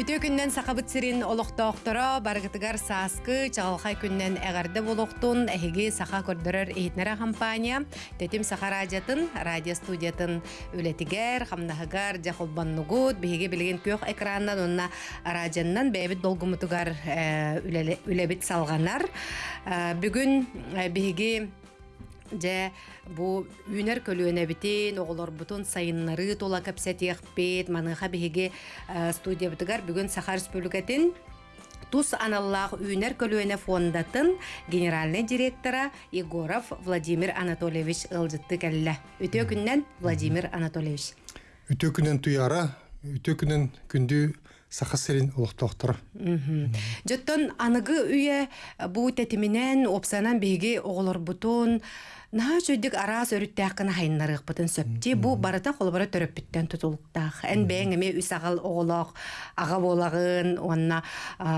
Үтө күннен сақабыт сирин олықтоқтыра баргытыгар саскы чағалхай күннен әғарды болуқтун әхиги сақа көрдірір эйтнера компания тетим сақа радиатын радио студиятын үлетигер хамнахыгар жахолбаннугут биһиги билген көк экраннан онна радианнан бәбит долгумутугар үлебит салганар бүгүн биһиги же бу үнер көлүөнө битин оголор бутун сайыннары тола капсатиякпет маныха биһиги студия бутугар бүгүн саха республикатын Тус аналлах үнер көлүөнө фондатын генеральный директора Егоров Владимир Анатольевич ылжытты келле. Үтө күннен Владимир Анатольевич. Үтө күннен туяра, үтө күннен күндү саха серин олохтоохтор. Жоттон аныгы үйе бу тетиминен опсанан биги оголор бутун Наһа чөйдик араас өрүттәккән хайнарык бутын сөпти бу барата холбара төрөппүттен тутулуктах. Эн бәңеме үс агал оголок ага болагын онна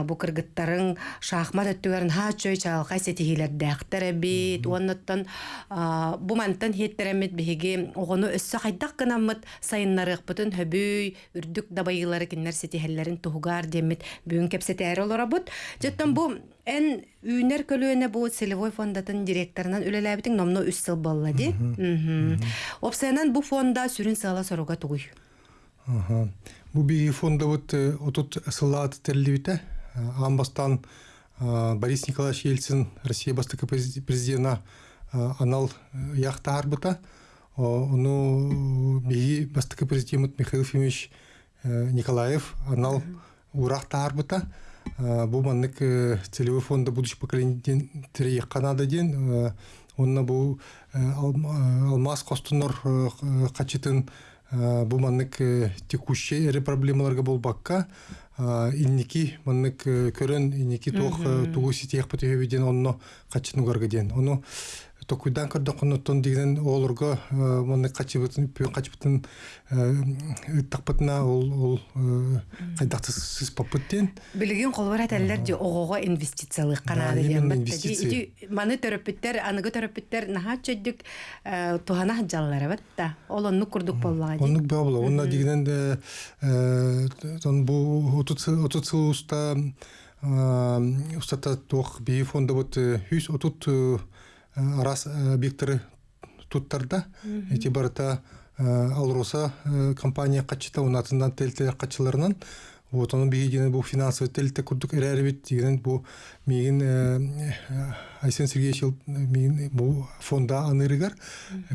бу кыргыттарын шахмат өттүгәрен ха чөй чалкай сетихилер дәхтәре бит. Оннаттан бу мантан хеттеремит биһиги огону өссө хайдак гынамыт сайыннарык бутын хөбүй үрдүк дабайылары киннер сетихелләрин тугар демит. Бүгүн кепсетәре олорабут. Жеттен бу Эн үйнер көлүөнө бу целевой фондатын директорунан үлеләбитин номно үс сыл болла ди. Бу фонда сүрүн сала соруга тугуй. Бу би фонда вот отут сылаат терливите. Амбастан Борис Николаевич Ельцин Россия бастыка президента анал яхта арбыта. Ону би бастыка президент Михаил Ефимович Николаев анал урахта арбыта бу маннык целевой фонда будущее поколение тире канада ден онна бу алмаз костунор качытын бу маннык текущий эре проблемаларга болбакка. Инники маннык көрөн инники тох тугу ситиях потебеден онно качынугарга ден. Ону токуйдан көрдө коннотон деген олорго моны качыбытын пүн качыбытын ыттакпытына ол ол кайдакты сыз попыттен билген колбар этелер же огого инвестициялык канаады диэн маны төрөппүттер аныгы төрөппүттер наха чөйдүк тухана жаллары батта ол онну курдук боллага оннук бола онна тон бу отут сыл уста устата тох би фонда вот хүс отут арас объекттары туттарда. Эти барыта алроса компания качыта унатынан телте качыларынан. Вот bir yine bu finansal telte kurduk ereribit degen bu migin Aysen Сергеевич мигин fonda anırıgar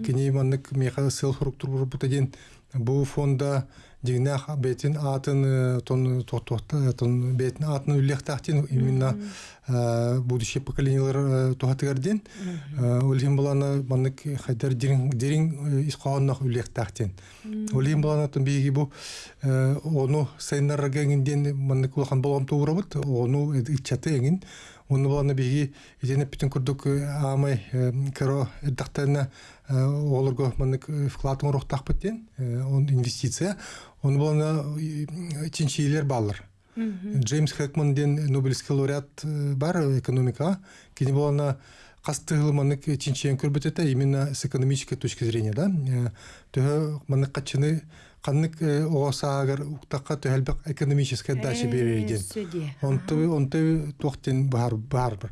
kini manlık meha sel struktur bu taden bu fonda дегенә бетин атын тон тохтохта тон бетин атын үллек тахтин именно будущее поколениялар тухатыгарден олим булана маннык хайдар дирин дирин исқааннах үллек тахтин олим булана тон биги бу ону сайнар геңинден маннык улахан болгом туурабыт ону ичаты еңин Оны боланы биги итене бүтүн күрдүк амай кыро эддактарына олорго мынык вклад урухтак битен он инвестиция. Оны боланы чинчилер баллар. Джеймс Хэкман ден Нобелевский лауреат бар экономика. Кини боланы кастыгыл манык чинчиен көрбөтөтө именно с экономической точки зрения, да. Тө манык качыны каннык оосаагар уктакка төһөлбөк экономическая дача берерден. Онты онты тохтен бар бар бар.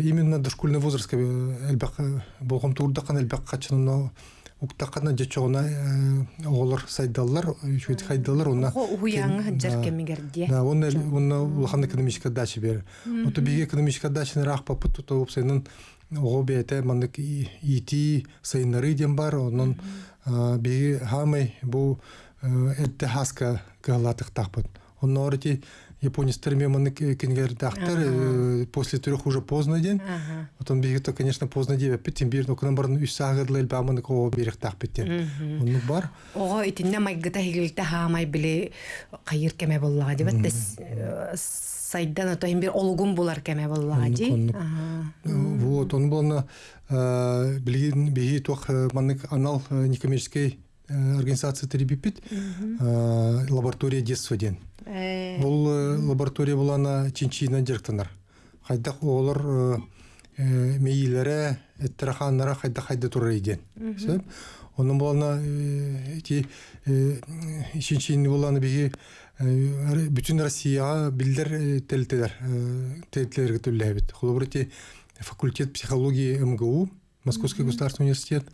Именно дошкольный возраст элбек болгом турда кан элбек качыны уктаккана жечогуна оголор сайдаллар, шуйт хайдаллар уна. уяңы жаркемигерди. Да, он он улахан экономическая дача бер. Ото биге экономическая дача рах папыт то опсенин ого бете мандык ити сайнары дем бар, онун биги хамай бу эрте хаска галатык тахпыт. Онно японецтер меманы кенгер дахтар после трех уже поздно ден. Потом биги то, конечно, поздно дебе питин бир нокунан барын үс сагыдлы элбаманы ко берек тахпыттен. Онну бар. Ого итинне майгыта хигилте хамай биле кайыр кеме боллага дебет сайдан ото бир олгун булар кеме боллага ди. Вот, он был на билген биги тох маннык анал некоммерческий организация теребипит лаборатория детства ден. Бұл лаборатория булана чинчина директорлар. Хайдак олар мейлері, эттераханнара хайда хайда турар иден. Onun bolana ti işinçini bolana bihi bütün Россия билдер телтелер телтелер төлләбит. Холобрити факультет психологии МГУ, Московский государственный университет,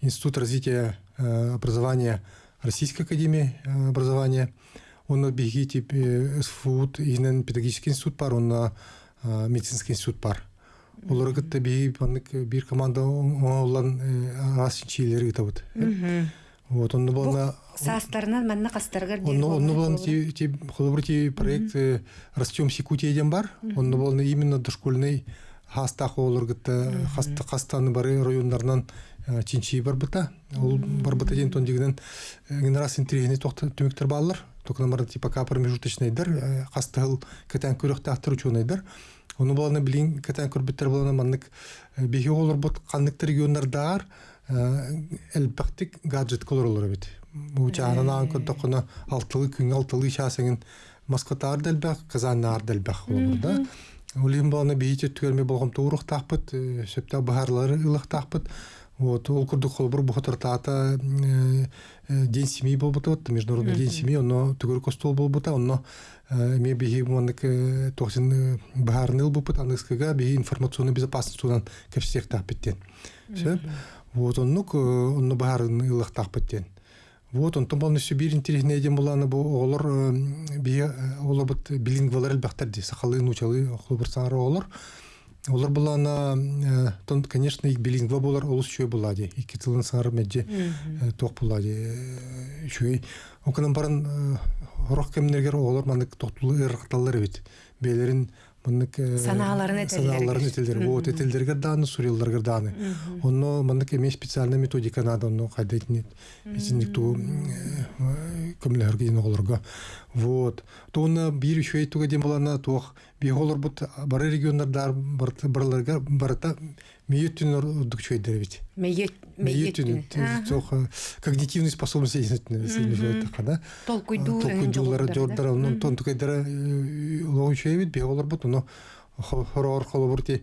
Институт развития образования Российской академии образования. Он биги тип СФУ, инен педагогический институт пар, он медицинский институт пар. Олар гытта би баннык бир команда олан асынчилер гытабыт. Вот он болна Састарынан манна кастаргар он он болна ти ти холобрити проект растем Якутия бар. Он болна именно дошкольный хастах олар гытта хаста хастаны бары районнарынан чинчи бар быта. Ол бар быта ден тон дигенен генерация интерегне токта төмөктөр баллар. Токнамар типа ка промежуточныйдар, хастал кетен көрөктө аттыр учунайдар. Оны боланы билин кетен көрбүттер боланы маннык бихи олар бут каннык региондардар элбактик гаджет колор олар бит. Бу чарана көтөкөнө алтылы күн алтылы шасыңын маскотар делбак, казаннар делбак олар да. Улим боланы бихи түгөлмө болгом туурук тахпыт, сөптө бахарлары ылык тахпыт. Вот, ол курдук холбур бу хатыртаата день семьи был вот международный день семьи, но тугур костол был бута, но ме биги маннык тохсин бахарныл бу пут аныскага биги информационная безопасность унан кепсек таппеттен. Все. Вот он нук он бахарнылых таппеттен. Вот он томбалны Сибирь интересный дем буланы бу олар биги олар бут билингвалар элбахтар ди сахалы нучалы хлобырсары олар. Олар булана тон конечно их билингва болар олус чөй булади. Ики тылын саңар медже тох булади. Чөй окынан барын хорох кемнергер олар мандык токтулы ырыкталар бит. Белерин мандык санааларын этелдер. Санааларын этелдер. Вот этелдергер даны, сурилдергер даны. Онно мандык эме специальная методика надо, онно кайдайт нет. Изинник ту көмләргә дин оларга. Вот. Тоны бир еще әйтүгә дем булана тох биголор бут бары регионнарда барларга барата мейетүн урдук чөйдер бит. Мейет Мейетүн тох когнитивные способности действительно да. толкуйду Толкуйдулар жордар онун тон tukайдара лоу чөйбит биголор бут но хорор холобурти данный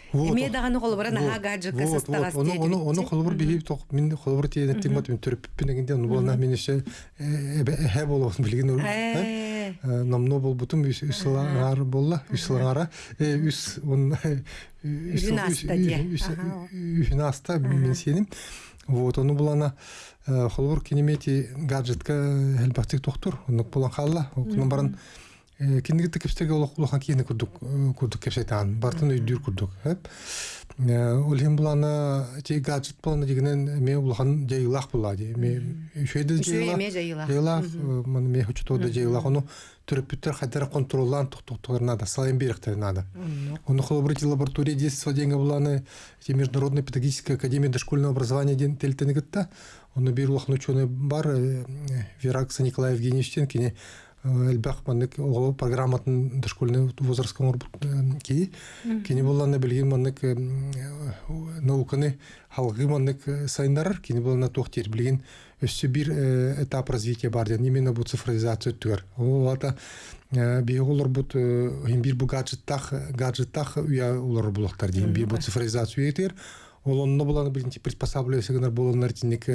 Вот. Эме даганы холбара нага гаджет касастагас Оны оны оны холбор бихи тох мен холбор тиен тимот мен төрөп пинегинде оны болна мен ише эбе болот билген Э, намно бол бутум үслаңар болла үслаңара үс он Үһүн аста дия. үһүн аста мен сеним вот оны булана холбор кинемети гаджетка оны булан халла барын киндигит кепстеге олох улахан кийини курдук курдук кепсетан бартын үйдүр курдук хеп Улхим булана ти гаджет булана дигенен ме улахан жайылах була ди ме шөйдө жайылах. жайылах мен ме хочто да жайылах ону төрөпүттөр хадара контроллан туктуктугар надо салайм беректер надо ону холобрити лаборатория детства деньги буланы ти международная педагогическая академия дошкольного образования ден телтенигитта ону бир улахан ученый бар Веракса Николай Евгеньевичтен кини элбах маннык оголу программатын дошкольный возрастка ки. Кини болланы билген маннык науканы халгы маннык сайындарар кини боллана тохтер билген өссө бир этап развития бар ден именно бу цифровизация өттүгөр ол ата биголор бут бир бу гаджеттах гаджеттах уя улар булактар дейин бир бу цифровизация етер ол онно буланы билинчи приспосабливайсыгынар болонлар тинник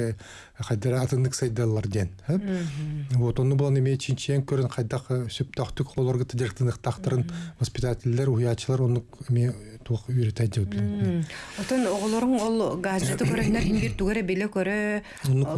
хайдара атындык сайдалар ден вот онно буланы эме чинчен көрөн хайдак сөптактык холорга тыдыртынык тактырын воспитательдер уячылар онну эме үйрөтөт деп билем Отон оголорун ол гаджеты көрөнөр химбир түгөрө беле көрө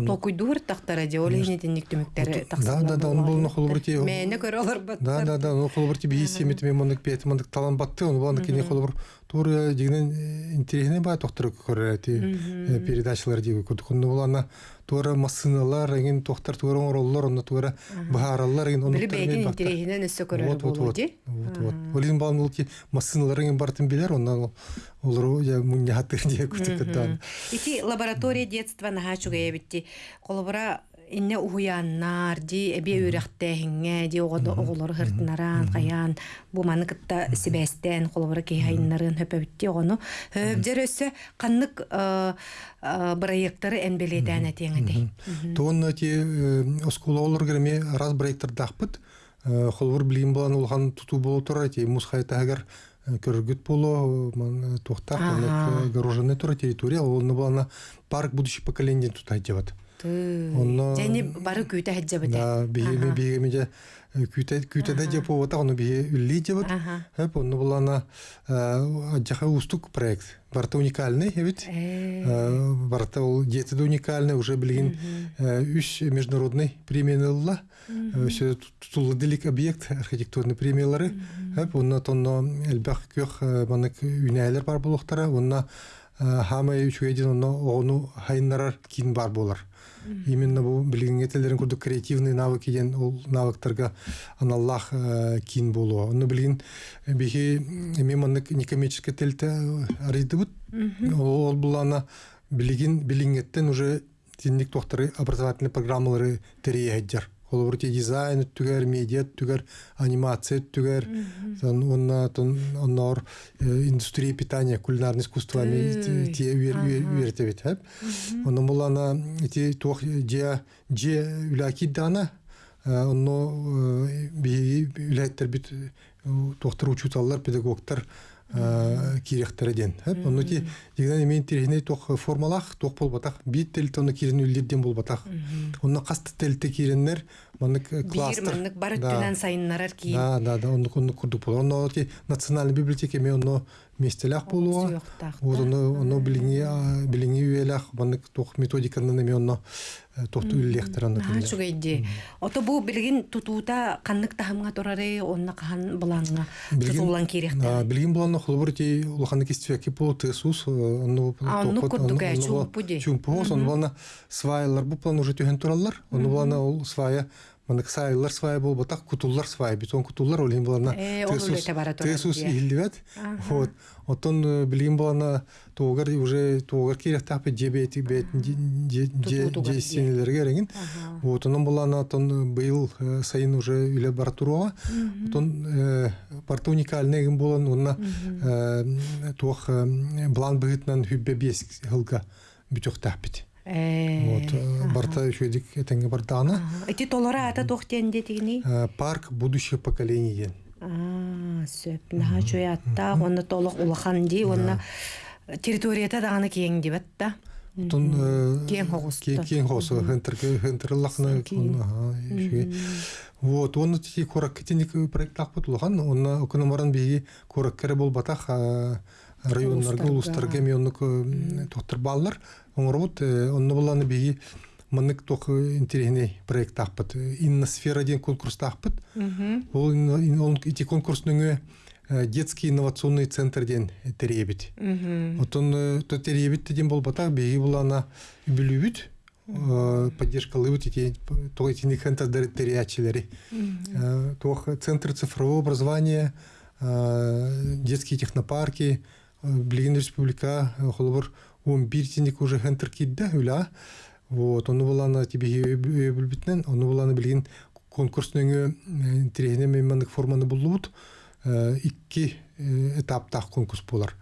толкуйдур тактара же ол эне денник төмөктөрү да да да оны булны холбурти Мени көрө олар бат. да да да оны холбурти бийси мет мен мондык пет мондык талан батты оны булны кини холбур тур дигенен интересный ба доктор көрөти передачалар диги кудукунду булана туара массыналар эгин тохтар туара ороллор онна туара бахараллар эгин Били бэйгин интерехинен өссө көрөр вот вот вот. ди. вот вот. Олин балан бул ки массыналар эгин бартын билер онна олар я мунья хатыр дие күтүктөн Ити лаборатория детства наха чугая битти. Инне уяннар ди эбе үрәхтәһиңә ди оголор хыртнаран каян бу маны кытта сибәстән колобора ки хайннарын хөпәбитти огону хөбдер өссө каннык проекттары энбеледән әтеңә ди. Тоон ти оскула олар греме раз дахпыт. Холвор билим балан улхан туту болу тура ти мусхай тагар көргүт болу ман тохтак огороженная тура территория ол парк тут айтjabат. Онно- Және бары күйтә хәҗҗәбәтә. Да, биеме биеме же күтә күтәдә же по та оны бие үлли жабат. Ага. Хәп оны булана аҗаха устук проект. Барта уникальный, ведь. Барта ул жетиде уникальный, уже билген үч международный премиялар. Все тутулдылык объект архитектурный премиялары. Хәп онна тонно элбах көх манык үнәләр бар булыктара. Онна хамай үч өйден онна ону хайнарар кин бар булар. Именно бу билген этелерин курдук креативный навык деген ол навыктарга аналлах кин болу. Оны билген бихи меманнык некоммерческий телте арыйдыбыт. Ол булана билген билингеттен уже тинник тохтары образовательный программалары терейәҗәр. Ол бурти дизайн түгәр, медиа түгәр, анимация түгәр. Сон онна оннор индустрия питания, кулинарное искусство ми те үйрәтә бит, һәп. Оны булана ти тох же же үләки дана онно би үләттер бит тохтар учуталлар, педагогтар кирехтер ден. Һәп. Оны ти дигән мен тирһине тох формалах, тох болбатак, бит тел тоны кирен үлдерден болбатак. Онна касты телте киреннер, манык Бир кластер. түнән сайыннарар ки. Да, да, да, онны онны курдук болу. Онно ти национальный библиотека ме онно местелях болуа. Онно онно билинги билинги үелах, манык тох методиканы ме онно тохту үллехтер онно. Наһа чугайди. Ото бу билгин тутуута каннык тахымга турары онна кахан буланга тутулан А, кирехтер. Билгин болан холбор ти улаханы кистеки по тесус, онно онно курдуга, чумпу ди. Чумпу, он болана свайлар бу план уже төһен тураллар. Онно болана ол свая Манык сайлар свая бол батак кутуллар свая бетон кутуллар олин болана Э, тесус дия. ихилдибет вот. Отон билгин болана тоогар уже тоогар керек тапы жебети бет же Тутутугар, же дия. сенелерге реген. Вот онон болана тон быйыл э, сайын уже үле бар туруга отон э, барта уникальный ген болан онна э, туох э, блан быгытнан хүббе бес хылга бүтөк таппит Э. вот э, барта шөйдик этеңге бартаана Эти толора ата тохтенде тигини. Э, парк будущего поколения. А, сөп. Наһа чуятта онна толок улахан ди, онна территорията даганы кең дибет да. Тон Кең хогусты. Кең хосу хентер хентер лахна Вот, он ти корак кетеник проект тахпыт улахан, он окономаран биги корак кере бол районнарга улустарга мионнук тохтар баллар. Оңорбут онны буланы биги мынык тох интересный проект тахпыт. Инна сфера ден конкурс тахпыт. Ол эти конкурсның детский инновационный центр ден теребит. Отон то теребит ден бол батах биги булана билүбүт поддержка лыбыт эти то эти нихента терячилери. Тох центр цифрового образования, э, детские технопарки, Блин республика холбор он биртиник уже хентер кидде үля. Вот, оны булана тебе билбитнен, оны булана билген конкурсның интерехне мемандык форманы булут. Икки этапта конкурс болар.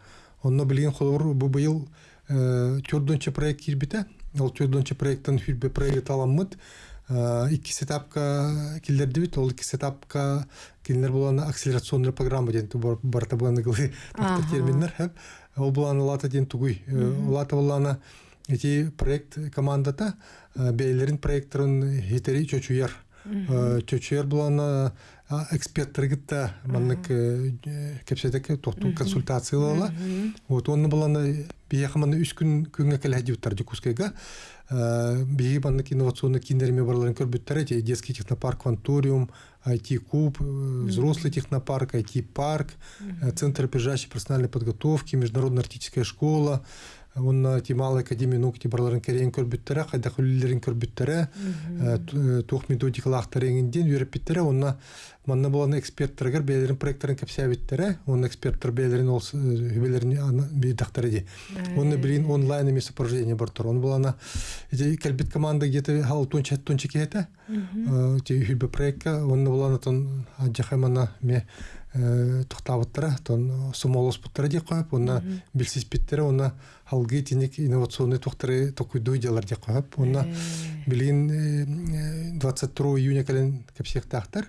Онно билген холбор бу быйыл төрдөнчө проект кирбите. Төрдөнчө проекттен хүрбе проект аламмыт. Икки сетапка килдерди бит, ол икки сетапка килдер булана акселерационный программа ден барта булана гылы Ага. терминнер хеп. Ол булана лата ден тугуй. Лата булана эти проект командата бейлерин проекторун хитери чөчүяр. Чөчүяр булана эксперттер маннык кепседек тохту консультациялала. Вот он булана бия хаманы үч күн күнгө келе диуттар дикускайга. Бии маннык инновационный киндерме барларын көрбүттер эти детский технопарк Кванториум, IT-куб, взрослый технопарк, IT-парк, центр опережающей профессиональной подготовки, международная артическая школа, онна тимал академия наук тибарларын керен көрбүттере кайда хүллерин көрбүттере тух методикалактар эңинден үйрөпбиттере онна манна болан эксперттергер бээлерин проекттарын кепсябиттере он эксперттер бээлерин ол хүбелерин бидактар иди онна билин онлайн эмес упражнение бар тур он булана келбит команда где-то халтун чаттун чекете те хүбе проектка онна булана тон аджахамана ме тухтабыттара тон сумолос буттара деп коюп онна билсиз биттере онна халгы тиник инновационный тухтары токуйдуй жалар деп коюп онна билин 22 июня кален кепсектактар.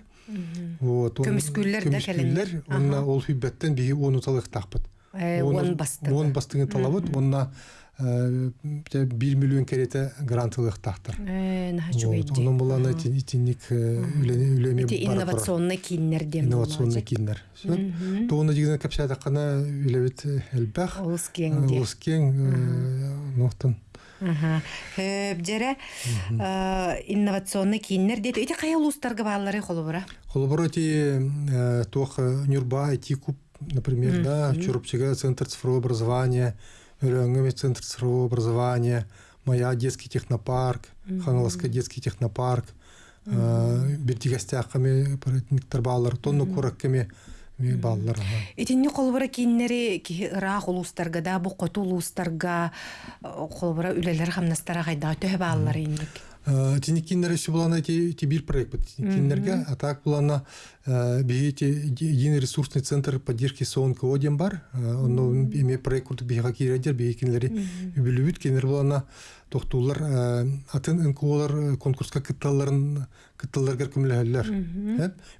Вот Көмүскүллер да көмүскүллер онна ол хүббеттен биги он басты он бастыгы. талабыт онна бир миллион керете грантылык чугайди онун булана тинник үлеме Эти инновационный киннер дем инновационный киндер тоона дигизен капса такана үлебит элбах Олус кеңде. олус кең ноқтон Хөп жере инновационный киннер дейт. Эти кая улустарга баалары холобура? Холобороти тох Нюрба куб, например, да, Чурупчига центр цифрового образования, Рёнгами центр цифрового образования, Моя детский технопарк, Ханаласка детский технопарк, Бердигастяқами паритниктер баллар, тонну куракками баллар. Итинни холбора киннери ки раах улустарга да бу коту улустарга холбора үлелер хамнастара гайда төһө баалары инник. Тинекиннер еще была на ти бир проект под тинекиннерге, а так на бигите единый ресурсный центр поддержки сонка одем бар, он име проект куртук бига киредер бигикинлери билүбүт кинер была на тохтулар атын инколар конкурска кытталарын кытталарга күмләһәлләр.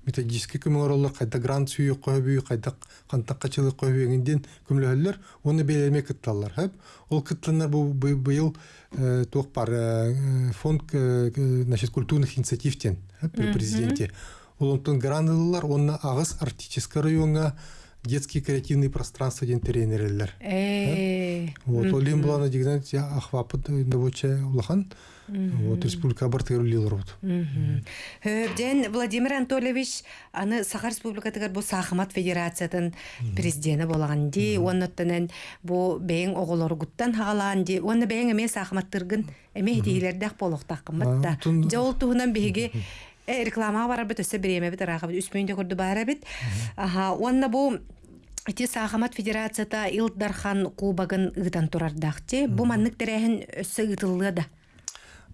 Методически күмләр кайда грант сүйү койбүй, кайда кантакчылык койбүйгенден күмләһәлләр, оны белеме кытталар. Хәп ол кытталар бу быел тох бар фонд значит культурных инициативтен при президенте. Ол онтон грантлар, онна агыс артический районга детские креативные пространства ден тренерлер. Э. Вот, олим была на дигнат я ахвапы довоче улахан. Вот, республика бартыр улилар вот. Хөбден Владимир Анатольевич аны Сахар Республикатыгар бу Сахамат Федерациятын президенти болаган ди, оннаттанан бу бейин оголор гуттан хагалан ди, онны бейин эме Сахаматтыргын эме хидилердах болохтак кыматта. Жол туһунан э, реклама бар бит өсө биреме бит арага бит үспөйүндө көрдү бара бит. Аха, онна бу Ити Сахамат Федерацията Илдархан кубагын ыгытан турардахти. Бу маннык терехин өссө ыгытылыга да.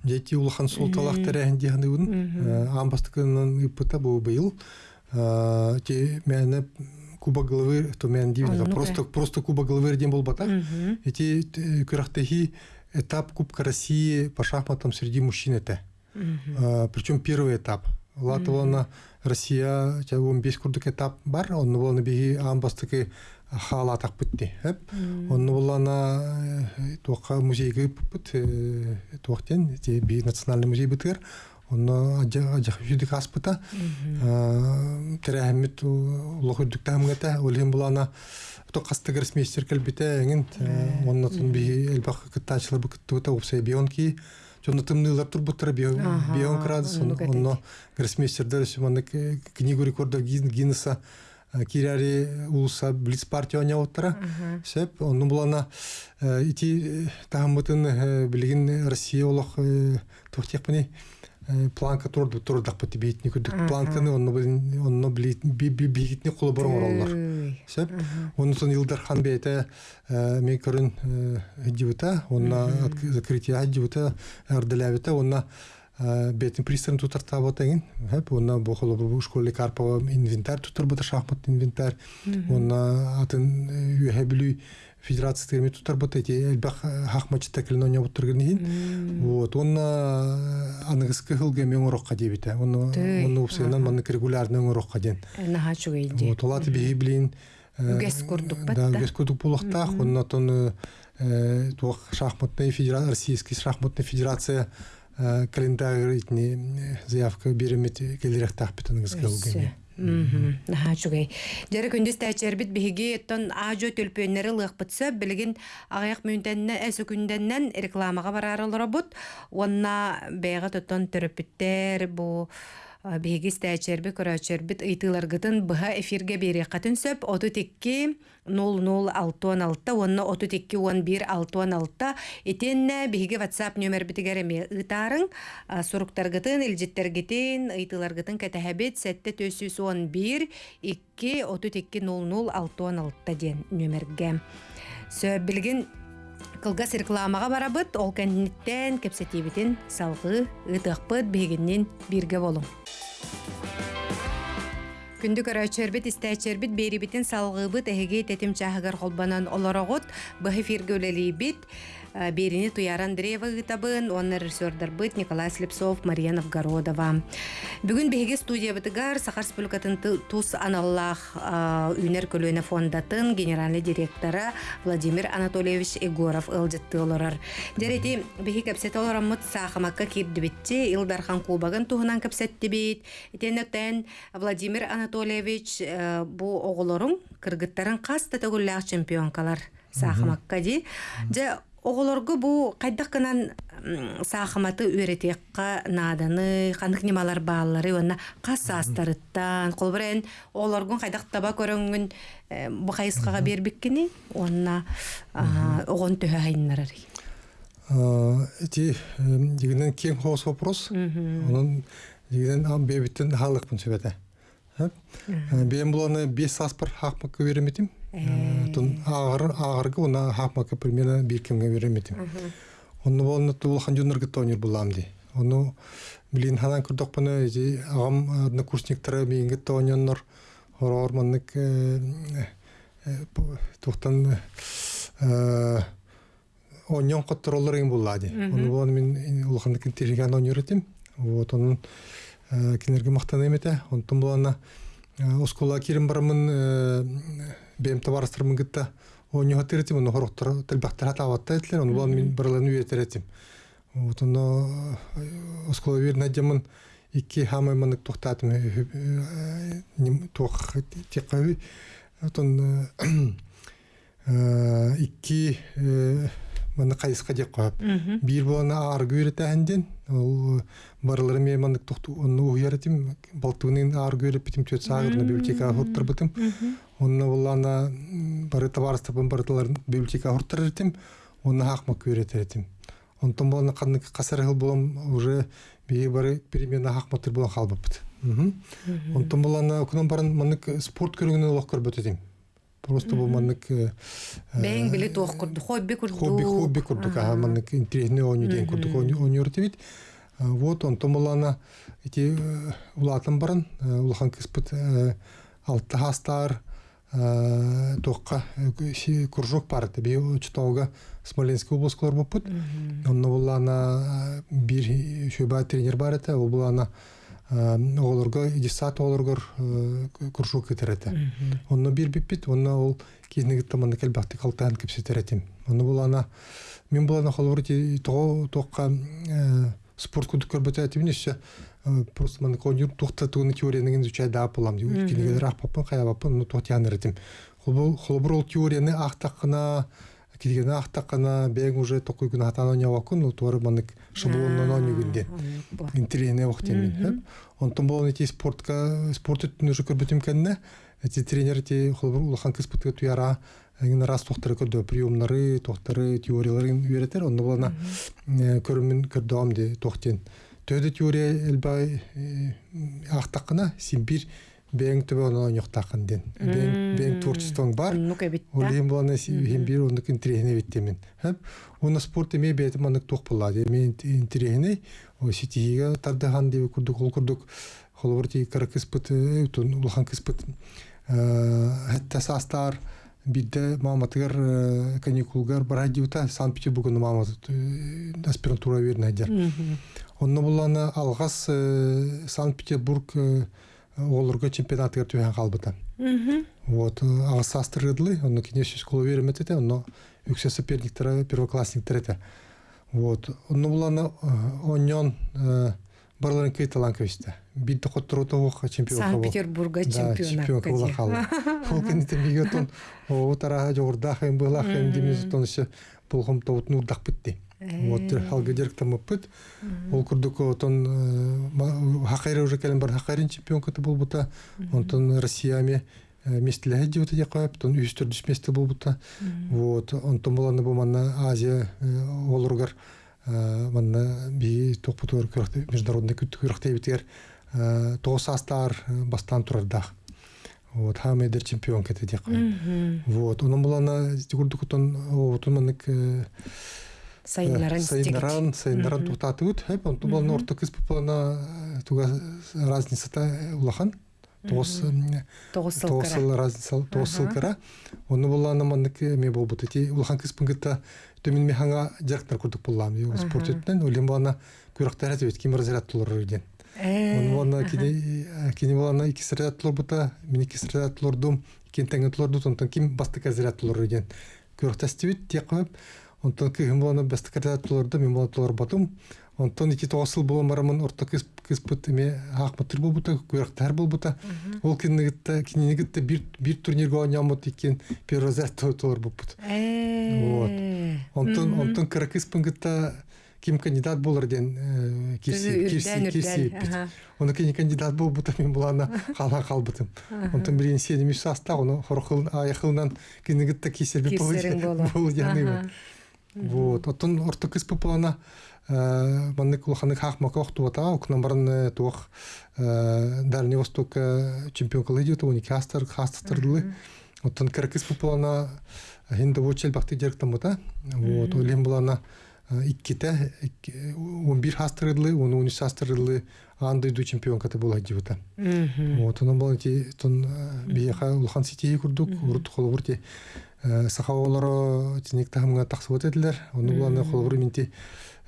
Дети улахан солталах терәһен дигән үн. Амбастыкынан ипыта бу быел. А, Те мәне Куба головы, то мен ну-ка. просто просто Куба головы ден бол бата. Эти кырахтахи этап Кубка России по шахматам среди мужчин это. Причем первый этап. Латвана Россия, ча 15 курдук этап бар, он болны биги амбастыкы хала так битти. Хеп. Он болана тока музейге бит, токтен, те би национальный музей битер. Он аджа аджа жүдик аспыта. Терәһмит лохудук тамгата, олем болана то касты гроссмейстер келбите эңин онна тун би элбак кыттачылар бу кыттыта упсай бионки Жонда тымнылар турбуттар градус онну кетет. онно гроссмейстердер шуманы книгу рекордов Гин- Гиннеса кирари улуса блиц партия оня оттара сеп онну булана ити тахамытын билигин Россия олох тухтекпани планка турду турдак бити битни күдүк планканы онно билин онно били би би бигитни кулу борон ороллар Ой. Сеп, онусын Илдар хан бейте мен көрін хиджибута, онна закрытие хиджибута ардылябита, онна бетин пристрын тутар табатагин, хеп, онна бохоло бу школы карпова инвентарь тутар бата шахмат инвентарь, онна атын үйе билүү федерация терми тутар бата эти элбах хахмачы текилин оня буттыргын Вот, онна аныгыскы хылга мен орокка дебите, онна Тый, онна упсайнан маннык регулярный орокка ден. Вот, олаты биһи билин Үгес курдук да үгес курдук булактах оннотон туох шахматная федерация российский шахматная федерация э, календарь э, заявка беремет келерехтах битен гызгылгыне Мгм. Наха чугай. Дәрі күндіз тәчербит биһиги тон ажо төлпөннәре лыгпытса билигин агаяк мүнтәннә әсө күндәннән рекламага барарылар бут. Онна бәйгә тотон төрөпүттер бу биһигис тәчерби көрөчербит ыйтыларгытын быха эфирге бери катын сөп оту текки 0066 онна оту текки 11 616 итенне биһиги WhatsApp номер битигереме ытарың суруктаргытын илжиттергитин ыйтыларгытын кәтәһәбит сәтте төсүс 11 2 оту текки 00616 ден номерге сөп билгин Кылгас рекламаға барабыт, ол кәнниттен кепсетибитин салғы ытықпыт бігіннен бирге болың. күндүк өрөөчөрбит истечербит беэрибитин салгыбыт эхегит этимчахыгер холбанан олорогут. Быэфирге өлелибит берини туяран древа гытабын онны режиссердар быт Николай Слепцов, Мария Новгородова. Бүгүн беги студия бытыгар Сахар Республикатын тус аналлах үнер көлөне фондатын генеральный директора Владимир Анатольевич Егоров ылжытты олорар. Дерети беги кепсет олораммыт сахамакка кирдибитти Илдархан Кубагын туһунан кепсетти бит. Этенектен Владимир Анатольевич бу оголорун кыргыттарын каста төгүлләк чемпионкалар сахамакка ди. Же оголоргу бу кайдак кынан саахаматы үөретиекка нааданы ханык немалар баалары онна кас астарыттан колбурен олоргун кайдак таба көрөңүн бу хайыскага бербиккини онна огон төһө хайыннарары. Эти дигенен кең хоос вопрос онун дигенен ам бебиттен хаалыкпын сөбете бем буланы бес аспыр хакмакка береметим тун агыр агыргы уна хакмакка примерно бир кемге береметим онну болну тулхан жуннаргы тонер булам ди ону билин ханан курдок пана эти агам однокурсниктары миңге тоненнор хорор маннык тухтан оньон котторолор ин буллади ону болну мен улхандык интерген онеретим вот онун кинерге мактан эмете. Булана оскола кирим барамын бем табарыстырмын гытта оньо хатырытим ону хороктор телбактар хатаватта этлер ону булан мен барланы үйетеретим вот оно оскола верна демын икки хамай манык тохтатым тох текави отон икки маны кайыска деп коеп бир болана аргы үйретәһенден ол барылары ме мандык тохту уяретим балтыгынын аргы үйреп битим төт саагырны библиотека хуттар бытым онна булана бары табарыстырбын барыталарын библиотека хуттар этим онна хакмак үйретеретим онтон болана канны касар хыл болом уже бии бары перемена хакматыр болан халбаппыт онтон болана окунан барын мандык спорт көрүнгүнөн олох көрбөтетим Просто бу маннык бэң биле туох курду хобби курду хобби хобби курдук. А маннык интересный оню ден курдук онюртебит вот он томолана эти улатын барын улхан кыспыт алты хастар тоққа кружок бар би учтауга Смоленский обласкалар боппут онно булана бир шөба тренер бар эте ол булана оголорго десат оголоргор кружок кетерете онно бир биппит онно ол кинеги таманы келбакты калтан кепсетеретим онно булана мен булана холбурти того тоққа спорт кудук көрбөтетим неше просто мана конюр тухта туны теорияны изучать да полам ди кинеге рах папа кая папа ну то тяныртим холбур ол теорияны ахтакына кирген ахтакына бег уже токуй күн атана нявакун ну торы манык шаблоннан онюгүнде интерене вактемин онтон болон эти спортка спорт өттүн уже көрбөтүм кенне эти тренер эти холбур улахан кыспытка туяра эгин раз тохтары көрдө приемнары тохтары теорияларын үйретер онда болана көрүмүн көрдөм де тохтен. Төдө теория элбай ахтакына симбир бең төбө оно ньоктакын ден бең бең творчествоң бар олем болана симбир ондук интерехине биттемин уна спорт эме бети манык тох булады эме интерехине о ситиге тардахан деп курдук ол курдук холборти каракыспыт улхан кыспыт хэтта састар бидде маматыгар каникулгар барадиута санкт петербургун мама аспирантура верна дер онно булана алгас санкт петербург олорго чемпионатыгар түһэн калбыта вот агас астырыдлы онно кинеш школа вереметете онно үксе соперниктер первоклассниктер эте вот онно булана оньон барларын кейталан көсті бидді қоттыруты оққа чемпион Санкт-Петербурга чемпион бола қалды ол кенете бигетон о тара жогорда хайм была хайм демез тоншы булхом тоут нурдак битти Вот халга директамыппыт. Ол курдук отон хакайра уже келен бар хакайрын чемпион кыты болбута. Онтон Россияме местелеге диота дия коеп, тон үстөр дүс месте болбута. Вот онтон боланы бу манна Азия олургар манна би топутур көрөктө международный күттү көрөктө битер. Тоосастар бастан турардах. Вот хамедер чемпион кете коеп. Вот онун болана курдук отон отон манык Сайынларын Сайынларын, сайынларын туктатыбыт. Хеп, онту болны орта кыз пупалана туга разницата улахан. Сылкыра. сыл разница, тоғыз сылкыра. Оны болана мандык ме болбут. Эти улахан кыз пынгыта төмен механга жарктар курдук буллам. Спорт өттен, олен болана күрәктәр әтебет, ким разряд тулар өйден. Оны болана кини кини болана iki разряд тулар бута, мен iki разряд тулар дум, кен тәңге тулар дут, онтан ким бастык разряд тулар өйден. Күрәктәстебит, тия кылып, онтон кыһым болана бастык разряд туларда, мен болана тулар батым. Онтон iki тоғыз сыл болан барамын, орта кыз кыз бут эме хакматыр болбута, күрәктәр болбута. Ол кинигитте, кинигитте бир бир турнирга ойнамыт икен, тулар болбут. Вот. Онтон онтон кыракыс пынгытта ким кандидат болар ден э, кирси кирси кирси. Оны кини кандидат бол бута мен булана кала калбытым. Онтон бирин сени мисаста оны хорхыл аяхылнан кинигитте кисер би Кисерин болу. бол яны. Вот. Отон орто кыс популана э манны кулханы хахма кохту вата, окнан барын э Дальний Восток чемпион кылыды то уник хастар хастырдылы. Отон кыркыс популана хинде вочел директамыта. Вот. Олем булана икките 11 хастырдылы, оны 13 хастырдылы андай ду чемпион каты була дивата. Вот onun бол ти тон бияха улхан сити курдук урут холбур ти сахавалары тинек тахымга таксыбат эдилер. Оны буланы холбур минти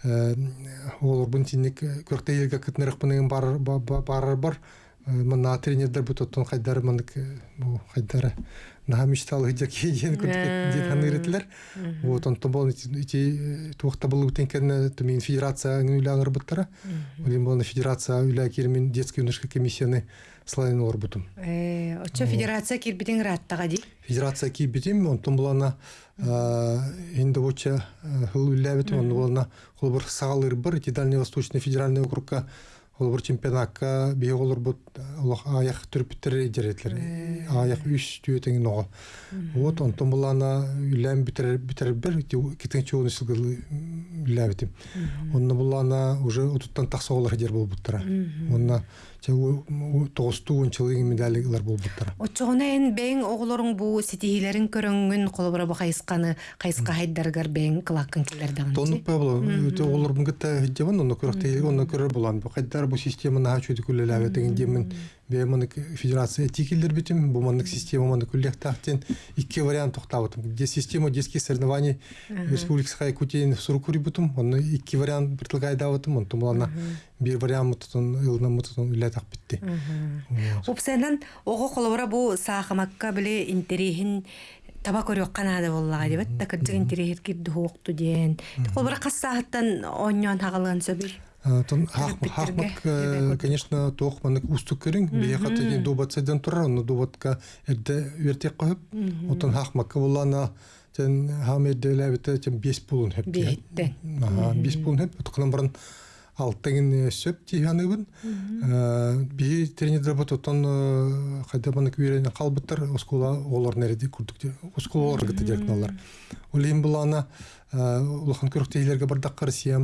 олор бун тинек көркте елге кытнырык бунын бар бар бар мына тренердер мандык бу хайдар наха мечтал хыджак ен күрдүк дит ханырытлар. Вот он то бол ити туакта был утенкен тумин федерация үйләңер буттара. Олим бол федерация үйлә кирмин детский юношеский комиссияны слайын олар бутум. Э, Очо федерация кирбитин раттага ди. Федерация ки битим, он том булана инде воча хыл үлләбит, он булана холбор сагалыр бір, ити Дальневосточный федеральный округка холбор чемпионатка бие олар бут олах аяк түрпүттер жеретлер. Аяк үш түйетеңин ого. Вот он том булана үлләм битер битер бер, китен чуны сылгыл үлләбитим. Онны булана уже утуттан такса олар жер болбуттара. Онна тоғысту ончылыгы медалилар болбуттара. Очоғына эн бәң оғылырың бу сетихилерин көрөңүн колобура бу кайысканы кайыска хайдаргар кылаккын. Тонуп онно онно көрөр булан. Бу система чөйдү күлеләбе деген демин. Бе маны федерация этикилдер битим, бу маны система маны күллек тахтен икки вариант токтабытым. Де система детских соревнований республикасына Якутия в Сурукури бутум, онно икки вариант предлагайдабытым, он тумлана бир вариант мутун ылна мутун үләтак битти. Упсанан оғы колобура бу саахамакка биле интерихин таба көрөк канада боллага дебет да кырдык интерихир кирди хуокту диен. Колобура кассаахаттан оньон хагалган сөбүл. Тон хахмак, э, конечно, маны устук керин, бия ден добатсайдан турар, но добатка эрде вертек койып, отон хахмакка булана тен ләбите тен бес. Биеттен. Ага, бес пулун хеп, отқынан барын алтыгын сөп тияныбын. Би тренердер бот отон оскула олар. Оскула гыты улахан Россиян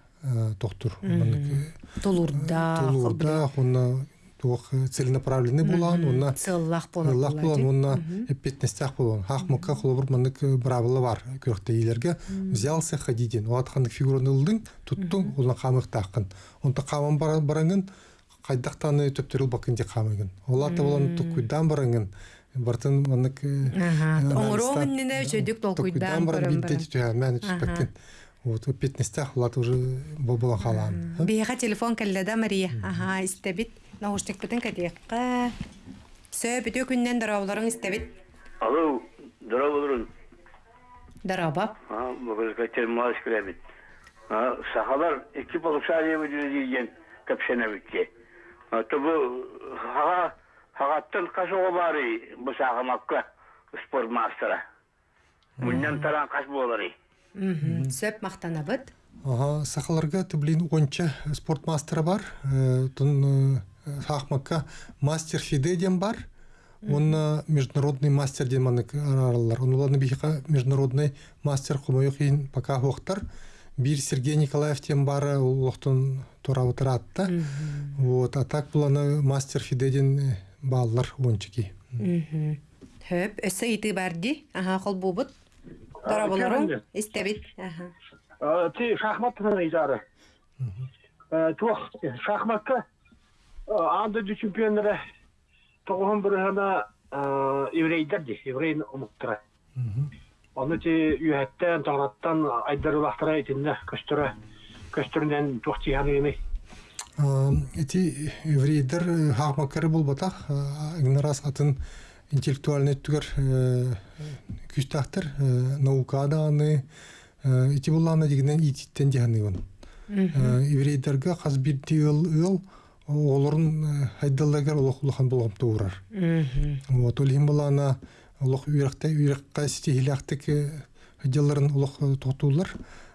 тоқтур. Тулурда, Тулурда, онна туох целенаправленный булан, онна сыллах Аллах болар. булан, онна эппетнестях булан. Хахмакка холбур мандык бравылы бар көрөктө илерге взялся ходиден. О аткандык фигураны ылдың, туттуң, улан камык тақын. Онта камын бараңын, кайдактаны төптөрүл бакын де камыгын. Олата булан тукуйдан бараңын. Бартын мандык Оңыроғын нене чөйдік толкуйдан баран көрім бидде баран. түйә Вот пятнестях улат уже болан халаан. Бейха телефон кәлләдә Мария. Ага, истәбит. Наушник бүтән кәдеккә. Сөй бүтә күннән дарауларың истәбит. Алло, Друн. Дараба. А, бұл кәтер мас кіребит. А, сахалар iki полушария өдірі дейген көпшені бітке. Тобы хаға, хағаттан қашуға бары бұл сағымаққа спорт мастера. Мұннан таран қаш болары. Сөп мақтанабыт. Ага, сахаларга тублин онча спорт мастера бар. Э, Тун хахмакка мастер фиде ден бар. Он международный мастер ден манык аралар. Он уланы бихика международный мастер хумайохин пока хохтар. Бир Сергей Николаев тем бары ол охтун тора утыратта. Вот, а так буланы мастер фиде ден баллар ончики. Хөп, өсө ити барди. Ага, кол бубут. Дарабаларың кәллә. истәбит. Ага. Э, Ти шахмат изары. Тух шахматка ғана еврейдер де, еврейн ұмыттыра. Оны ти үйәттен, айдар Эти еврейдер хахмакары болбатах, игнорас атын интеллектуальный түгер күстахтар, наукада аны, эти булланы дегенен ититтен он. Еврейдерге хас бир ыл ыл, оларын хайдаллагар олох улахан болгам туурар. Вот олим булана олох үйрәкте үйрәккә стихилактык хаҗаларын олох тотулар.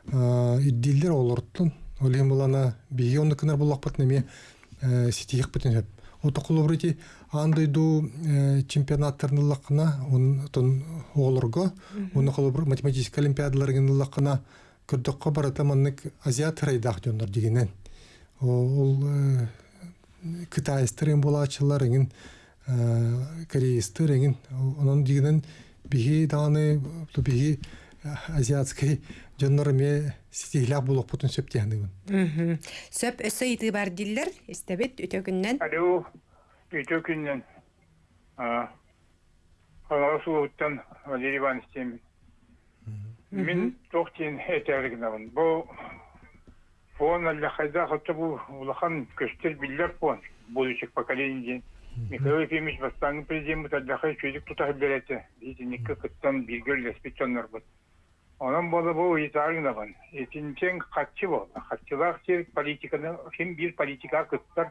Иддиллер олортун олим булана бигеонны кынар булак патнеме стихик битен хеп. Ота кулубрити андайду чемпионаттарын лакына он тон олорго оны кулубр математик олимпиадаларын лакына көрдөккө барата маннык азиат райдак жондар дигенен. Ол э, кытайстырын булачылар эгин кореистер эгин онун дигенен биги даны биги азиатский жоннор ме стихилак булок бутун сөптехнигин. Мгм. Сөп өсө ити бардиллер истәбит үтө күннен. Алло, үйте күннен. Қалаға сұлуыттан Валерий Иванович деймін. Мен тоқтен әтәрігінавын. Бұл Фон қайда қытты бұл ұлақан білдер фон. Будущих поколений. Михаил Ефимович бастаңы президент тұтақ береті. Білгер леспетчонлар бұл. Онан болы бұл етарыңнавын. Етінчен қатчы болды. Қатчылар сер политиканы, кем бір политика кыттар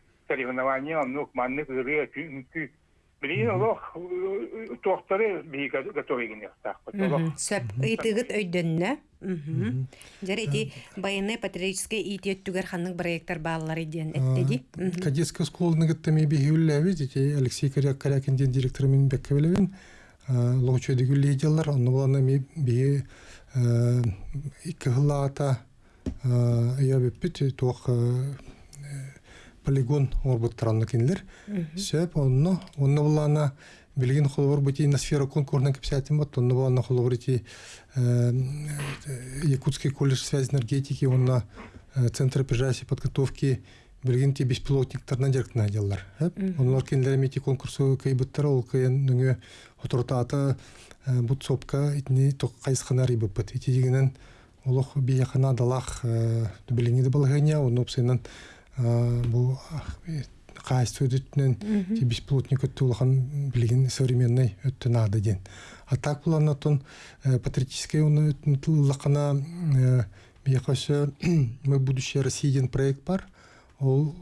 соревнования, ну, манны гыры, күнкү. Билин олох тоқтары би готовы генер так. Мгм. Сөп итигит өйдөннө. Жер ити байыны патриотический ити өттүгер ханның проекттар баалары ден эттеди. Мгм. Кадетская школа нагыттами бигүлләби, видите, Алексей Коряк Корякин ден директор мен беккебелевин. Логчойды гүллейдялар, онны боланы ми би икі хылата я беппит туох полигон орбуттаранны кинлер. Сөп онны, онны боланы билген холовор бути на сфера конкурсна кепсятин бот, онны боланы холовор ити Якутский колледж связи энергетики, онна Центр прижащей подготовки билген ти беспилотниктарна директна деллар. Онлар кинлер мети конкурсу кайбыттар ол кайын нүңе отуртата бут сопка итни ток кайсхана рибыппыт. Ити дегенен олох бияхана далах билинги де балгания, он опсенен бу кайсы өтүтүнөн ти беспилотник өттүлхан билген современный өттү нады ден. А так буларна тон патриотический он өттүлхана бияхасы мы будущее России ден проект бар. Ол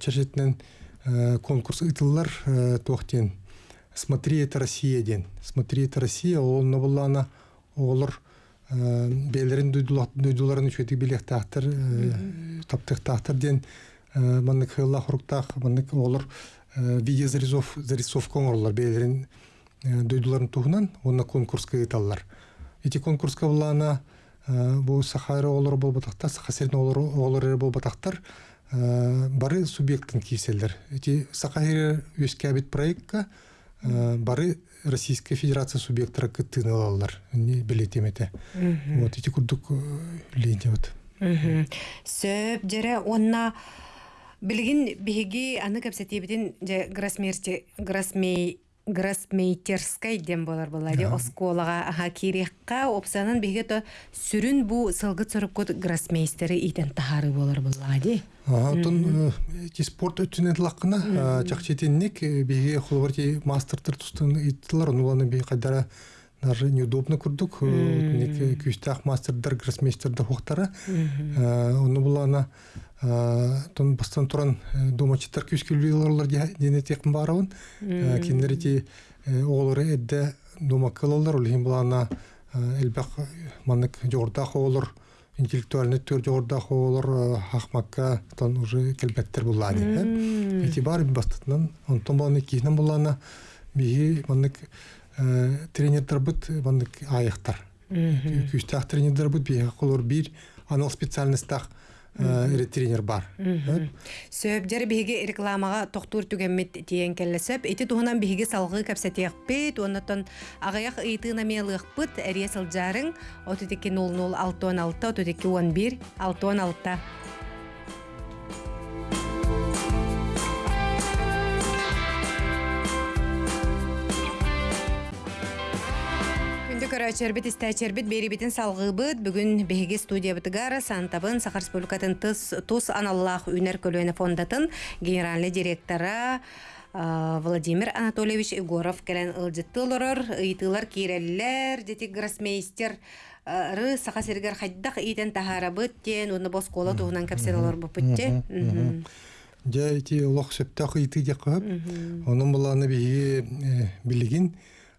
чержетнен конкурс ытыллар тохтен. Смотри, это Россия ден. Смотри, это Россия. Ол набулана олар белерин дойдуларын үчөтүк билек тахтар таптык тахтар ден маннык хылла хуруктах маннык олар видео зарисов зарисовка оңорлар белерин дойдуларын тухунан онна конкурска ыталлар. Эти конкурска булана э, бу сахара олор болбатактар сахасерин олор олор болбатактар э, бары субъекттин киселдер эти сахара өскәбит проектка э, бары Российская Федерация субъекттара кыттыны алалар. Не билетемете вот эти курдук линия вот сөп жере онна билигин биһиги аны кепсетибитин же гроссмейсте гроссмей гроссмейтерскай дем болар буллади осколага аха кирекка опсанын биһиге то сүрүн бу сылгыт сорупкот гроссмейстери итен тахары болар Ага, тон эти спорт өтүнет лакына чакчетинник биге холбарти мастертер тустун иттилар онуланы би даже неудобно курдук ник күстах мастердер гроссмейстердер хохтара ону булана тон бастан туран домачыттар күскүлүлөрлөр дене тек барабын киндерити оолары эдде домакылылар улхин булана элбак манык жордах оолор интеллектуальный төр жордах оолор хахмакка тон уже келбеттер буллады эти бар бастатынан онтон буланы киһинен булана биһи манык тренердер бут манык аяктар күстах тренердер бут биһи колор бир анал специальностях эре тренер бар. Сөп жер биһиги рекламага тохтур түгеммит тиен келлесеп ити туһунан биһиги салгы кепсетиякпит оннотон агаяк ыйтыына мелыахпыт эрие сылжарың отутики нол алты он алты отутики он бир алты он көрөчөрбүт истәчербит берибитин салгыбыт бүгүн беги студия бытыгар Сантабын Сахар Республикатын тыс тус аналлах үнер көлөне фондатын генеральный директора Владимир Анатольевич Егоров келен ылжыттылорор, ыйтылар киреллер, дети гроссмейстер ры саха сергер хайдах итен тахарабыт тен уны боскола туһунан кепсер олор бупутте. Жа эти лох септах ыйты деп кап. Onun буланы биһи билигин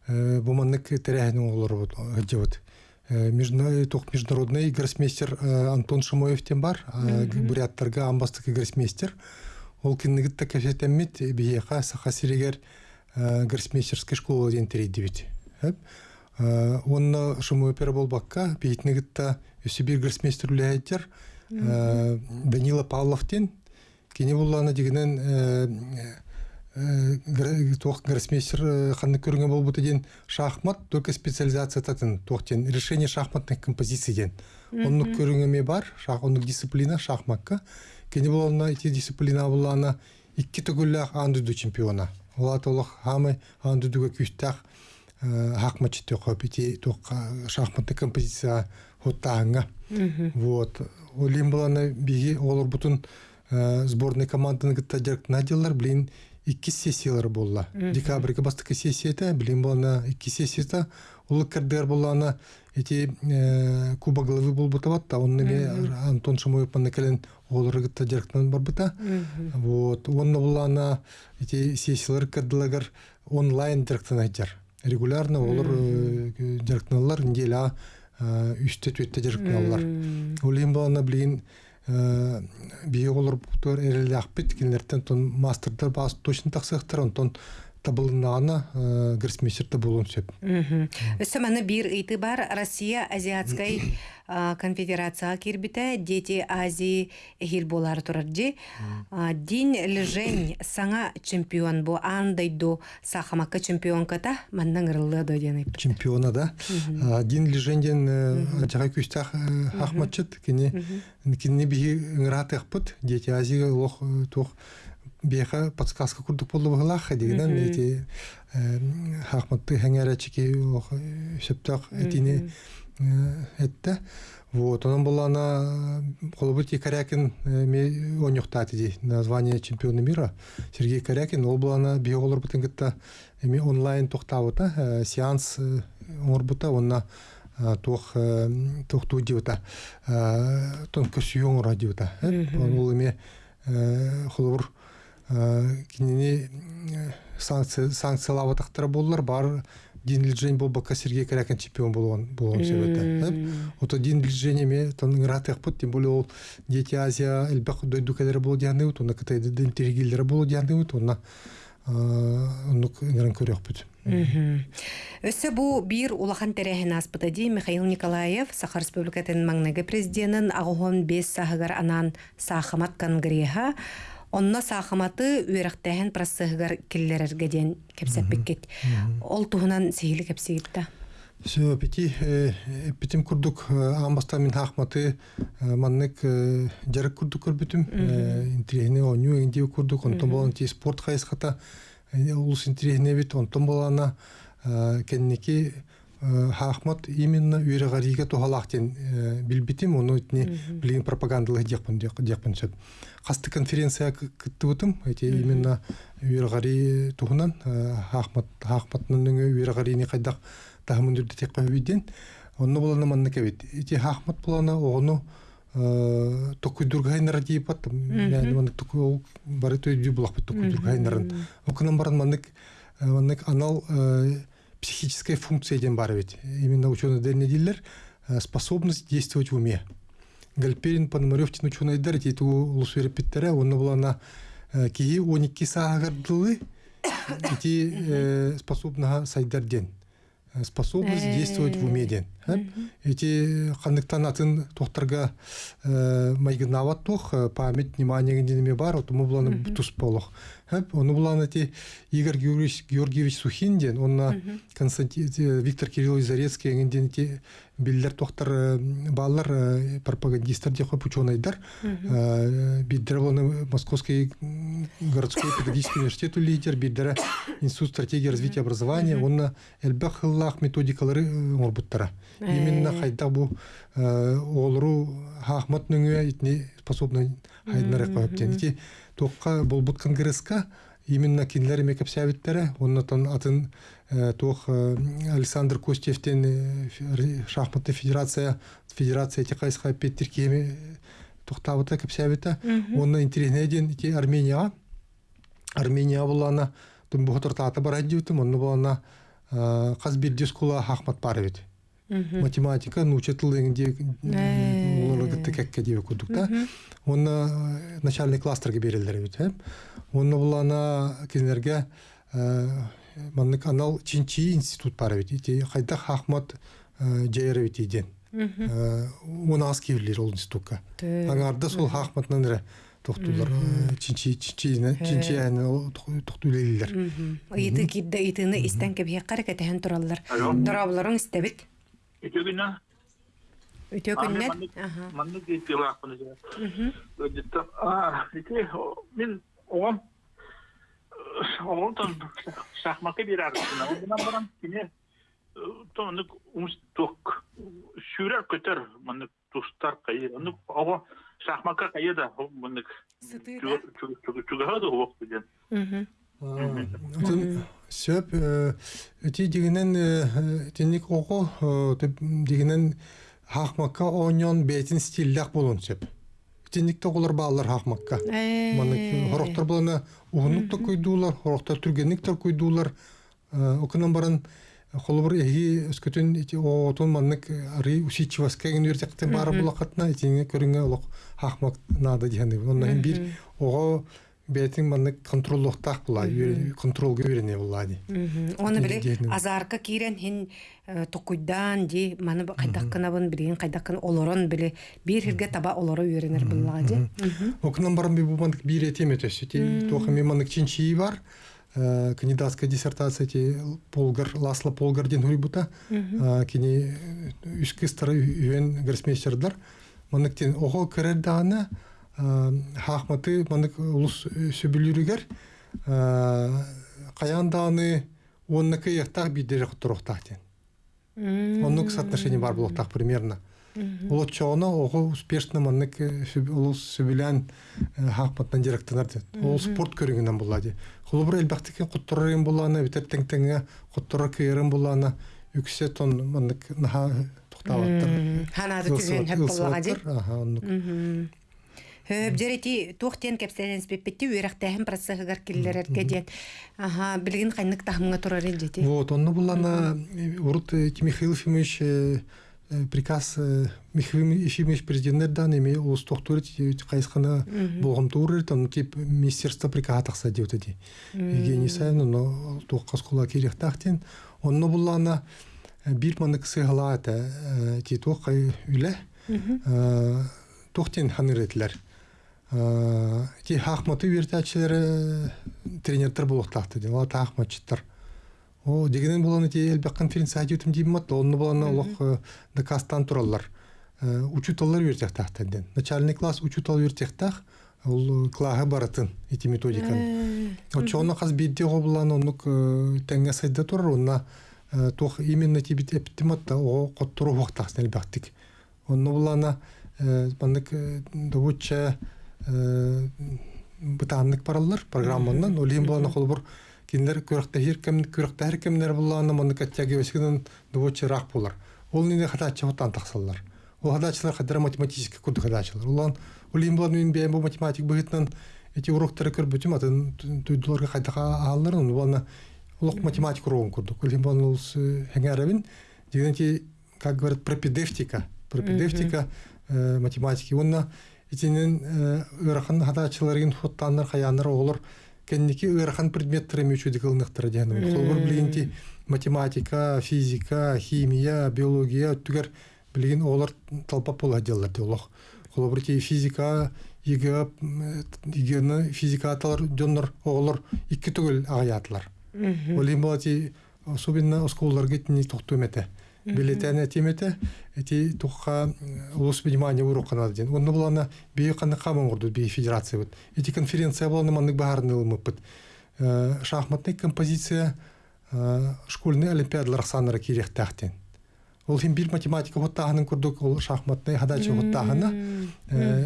бу маннык терәһен олор бут. Международный тох международный гроссмейстер Антон Шимоев тем бар. Буряттарга амбастык гроссмейстер. Ол киннигит та кәфетәммит биһиха саха сирегер гроссмейстерская школа ден терейди бит. Хәп. Онна Шимоев пер болбакка бейтнигит та өсүбир гроссмейстер үләйттер. Данила Павлов тен Кини булланы дигенен тох гроссмейстер ханны көргөн болбут ден шахмат только специализация татын тохтен решение шахматных композиций ден. Онны көргөме бар, шах онны дисциплина шахматка. Кини булланы эти дисциплина булланы икки түгүлләх андыду чемпиона. Ола толық хамы андыдуга күстах хакматчы тохо пити тох шахматный композиция хоттааңа. Вот. Олим буланы биги олар бутун сборный команданы гытта надялар блин икки сессиялар болла. Декабрьге бастыкы сессияда блин болана икки сессияда улы кырдыр болана эти куба головы бол онны ме Антон Шамоев келен олар гытта жарктан бар бута. Вот. Онны эти сессиялар кырдылагар онлайн айтар. Регулярно олар жарктаналар неделя үстө блин бие олар бұтыр әрелі ақпет кенлерден тон мастердар бас точно тақсықтар онтон табылынағына гроссмейстерді болуын сөп. Өссөманы бир ыйты бар Россия Азиатскай а, конфедерацияға кирбите дети Азии эхил болар турарджи. Дин лжень саңа чемпион бу. Андай до сахамакка чемпион ката маннан ырылы до ден Чемпиона да. Дин леженден жаға күстах хахматчыт кені бихи ыңырат ақпыт дети Азия лох тух беха подсказка курдук болду баглаха дегенен эти хахматты хәңәрәчики сөптак этине этте. Вот онан булана колбути Корякин ме онюктаты ди название чемпиона мира. Сергей Корякин ол булана биолор бутын гытта эми онлайн токтабыта сеанс орбута онна тох тох тудиута тон көсүйөн радиота ол эме холор кинини санкциялабатактар боллар бар дин движение бол бака Сергей Корякин чемпион болгон болгон себепте. Ото дин движение ме тон гратых пут тем более ол дети Азия элбак дойду кадер бол дианы ут, она кытай дин тергилдер бол дианы ут, она оннук герен көрөкпүт Өссө бу бир улахан терехин аспыта ди Михаил Николаев Саха Республикатын маңнага президентин агохон бес сахыгар анан сахамат конгресса онно сахаматы үерактехен прассыгар киллерерге ден кепсеппеккет. Ол туһунан сихили кепсигитта. Все, пяти, пятим курдук амбаста мин хахматы маннык жарык курдук көрбүтүм. Интерехне оню энди курдук, онтон болан ти спорт хайсхата улус интерехне бит, онтон болана кенники хахмат именно үйрәгариге тухалактен билбитим, оны итне билген пропагандалы дияқпын дияқпын сөп. Қасты конференция кытты бутым, эти именно үйрәгари тухунан хахмат хахматның үйрәгарини кайдак тахмын дүрді тек қойбиден, онны боланы манны кәбет. Эти хахмат боланы оғыну токуй дургайнара дейпат, яғни манны токуй бары той дүй бұлақ бит токуй дургайнарын. Окынан баран маннык анал психическая функция ден бар бит. Именно ученые дельные дилер способность действовать в уме. Гальперин Пономарев тин ученый дар титу лусвер питтера, онны болана кии 12 саагардылы эти способна сайдар ден способность действовать в уме. Ден. Эти қандықтан атын тоқтарға майгынават тоқ, память, внимание генденеме бар, отымы бұланы тұс болық. Оны бұланы эти Игорь Георгиевич Сухин ден, онна Константин Виктор Кириллович Зарецкий генден эти биллер тоқтар баллар пропагандистер де қойып ученайдар. Биддер боланы Московский городской педагогический университет лидер, биддер Институт стратегии развития образования, онна элбах хыллах методикалары орбуттара. Именно хайда бу олру хахмат нүңе итне способны хайднары қойып ден. Ити тоққа болбут конгресска именно кинлер мекап сәбиттері, оннан атын тоқ Александр Костевтен шахматты федерация федерация эти қайсқа петтер кеме тоқтабыта кап сәбита. Онна интересный ден ити Армения Армения болана тун бұғытыр таты бар әдеутім, онны болана қаз бірдес кула хахмат бар бит. математика научатыл дегенде оларга кекке деп көрдүк да? Оны начальный кластерге берилдер бит оны булана кинерге маннык анал чинчи институт бар бит кайда хахмат жайыр бит иден. Оны аз кибирлер ол институтка. Аңарда сол хахматнан ре тохтулар чинчи чинчи чинчи аны тохтулелер Ыйты кидде ыйтыны истен кебе каракетен тураллар. Дорабларын истебит. Өтөгүнө Өтө күннен. манны. А, ити мен оғам. Оғам тон шахматка бир арасына. Ондан барам кине тоны умс ток шүрер көтөр манны тустар кайы. Оны ого шахматка кайы да Сытыра. чугахады оқ деген. Сөп, өте дегенен тенник оғы дегенен хақмаққа ойнен бәйтін стилдәк болын сөп. Тенникте олар балар хақмаққа. Маны хороқтар боланы уғынлық та көйдулар, хороқтар түргенліктер көйдулар. Окынан баран холбор эги өскөтүн ити отун маннык ари усичеваска ген үрдектен бары булакатна итине көрүнгө олок хахмак нада дигенди. Ондан бир ого бетин маннык контроллуктак була, контролга үйрене була ди. Оны дегенем. азарка кирен хин токуйдан ди маны бун билин кайдаккын олорон биле бир хирге таба олоро үйренер булла ди. Окынан баран би бу маннык бир этеме төсү. Ти тоха ми маннык чинчи бар. э, кандидатская диссертация ти Полгар Ласло Полгар ден хурибута. Кини үскү стары үйен гроссмейстердар. Маннык тен ого керер дагана хахматы маннык улус сөбүлүрүгер каян даганы онныкы яктак бидер туруктак тен. Оннук соотношение бар булуктак примерно. Чоғына оғы успешно маннык улус сөбілән хақпаттан директорлар дед. Ол спорт көрігінен болады. Құлыбыр әлбәқтікен құттырырын боланы, бітер тәңтәңе құттырыр көйерін боланы, үксе тон маннык наха тұқтаваттыр. Ханады түзен хөп боллага ди. Жерети тухтен кепсенен спеппетти үйрәктәһен процессыгар киллерерге ден. Аха, билгин кайнык тахымга турар ди. Вот, онны булана урут Михаил Ефимович э, э, приказ э, Михаил Ефимович президенттен эми улус тохтур кайсыкана болгом тур там тип министерство приказ такса деп өтөди. Евгений Саевна но токкас кула керектахтен онно буллана бир манык сыгалата ти токкай үле тохтен ханыретлер. Ки хахматы вертачылары тренердер болуктакты. Ала тахматчыттар. О, дегенен боланы те элбек конференция айтып дим мат, онны боланы олох дакастан тураллар. Учуталлар вертектахтан. Начальный класс учутал вертектах, ол клага баратын эти методиканы. Очоны каз бидде гоблан онук теңге сайда турар, онна тох именно тибит эптиматта о коттуру вактас элбектик. Онны боланы бандык довуча бытаннык параллар программанан, олим боланы холбур киндер көрөктәһир кем көрөктәһир кемнәр булланы моны каттяги өсгән довуча рак булар. Ол нине хатачы хатан таксаллар. Ол хатачылар хадра математический куд хатачылар. Улан олим боланы мин бәм математик быгытнан эти уроктары көрбүтүм атын туйдуларга кайдага аллар, уну боланы улук математик урогун курдук. Олим боланы ул хәңәрәбин дигәнче как говорят пропедевтика. Пропедевтика математики. Онна итинен ырахан хатачыларын хоттаннар хаяннар олар кенники ырахан предметтер эмечуди кылныктыр дегеним. Холбор билинти математика, физика, химия, биология түгер билген олар талпа пола делар диолог. Холбор ти физика, иге игені физика аталар жоннор оголор икки түгел агаятлар. Олим болати особенно осколларга тини токту эмете. Билетene тимете эти тухка улус внимание урокана ден. Онны булана бие каны камын гурду бие федерация бит. Эти конференция буланы маннык баһарны ылмыппыт. Шахматный композиция школьный олимпиадалар санары керек тахтен. Ол хим бир математика хоттаһынын курдук ол шахматный хадачы хоттаһына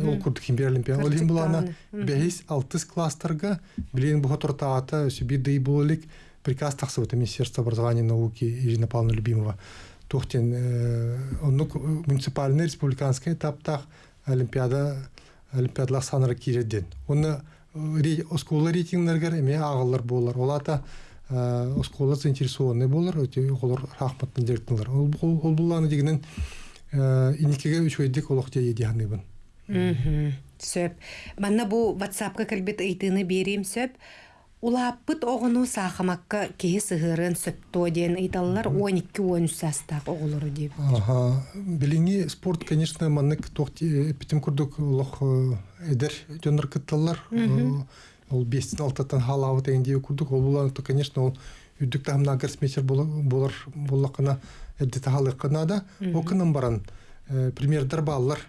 ол курдук хим бир олимпиада. Ол хим булана 5-6 класстарга билен бу хотортаата бир дей болик приказ тахсы Министерство образования и науки Ирина Павловна Любимова. Тухтен оннук муниципальный республиканский этаптах олимпиада олимпиадалар саныры киреден онны оскола рейтингнергер эме агылар болар. Олата оскола заинтересованный болар өте олар рахматтын директорлар ол ол буланы дегенен иникеге үч ойдик олох же едиhanыбын сөп. Манна бу ватсапка кэлбит ыйтыны берем сөп. Улааппыт оғыну сақамаққа кеһи сыһырын сөптө диэн ыйталлар 12-13 састақ оғылыры деп. Ага, билинги спорт, конечно, маннык тохти питим курдук лох эдер жонор кытталлар. Ол 5-6 халавы деген деп курдук. Ол булар, то, конечно, ол үддік тахымна гроссмейстер болар болақына эдді тахалықына да. Окынан баран примердер баллар.